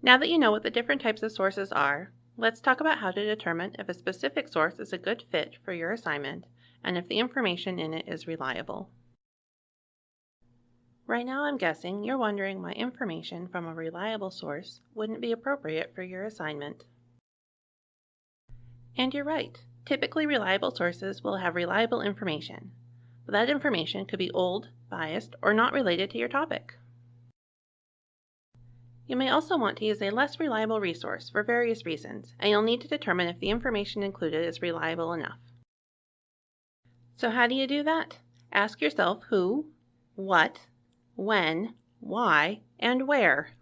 Now that you know what the different types of sources are, let's talk about how to determine if a specific source is a good fit for your assignment and if the information in it is reliable. Right now I'm guessing you're wondering why information from a reliable source wouldn't be appropriate for your assignment. And you're right. Typically reliable sources will have reliable information, but that information could be old, biased, or not related to your topic. You may also want to use a less reliable resource for various reasons, and you'll need to determine if the information included is reliable enough. So how do you do that? Ask yourself who, what, when, why, and where.